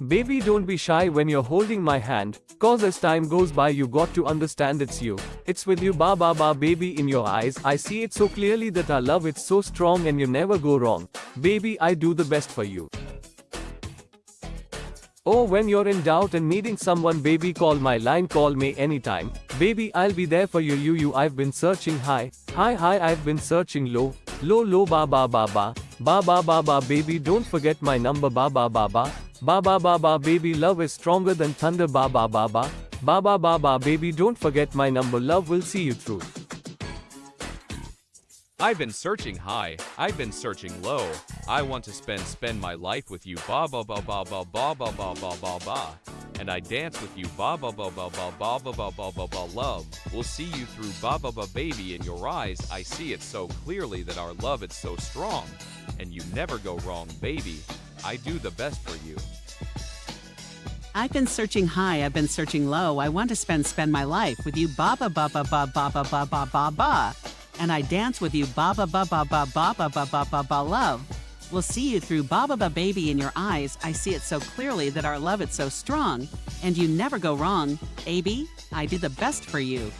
Baby don't be shy when you're holding my hand, cause as time goes by you got to understand it's you. It's with you ba ba ba baby in your eyes, I see it so clearly that our love it's so strong and you never go wrong. Baby I do the best for you. Oh when you're in doubt and needing someone baby call my line call me anytime. Baby I'll be there for you you you I've been searching high, high high I've been searching low, low low ba ba ba ba, ba ba ba ba baby don't forget my number ba ba ba ba. Ba ba ba ba baby love is stronger than thunder ba ba ba ba. Ba ba ba ba baby don't forget my number love will see you through. I've been searching high, I've been searching low. I want to spend spend my life with you ba ba ba ba ba ba ba ba ba ba ba. And I dance with you ba ba ba ba ba ba ba ba ba ba ba love. We'll see you through ba ba ba baby in your eyes. I see it so clearly that our love is so strong. And you never go wrong, baby. I do the best for you. I've been searching high, I've been searching low. I want to spend spend my life with you ba ba ba ba ba ba ba ba ba ba ba. And I dance with you ba ba ba ba ba ba ba ba ba ba ba love. We'll see you through ba ba ba baby in your eyes. I see it so clearly that our love is so strong. And you never go wrong. AB, I do the best for you.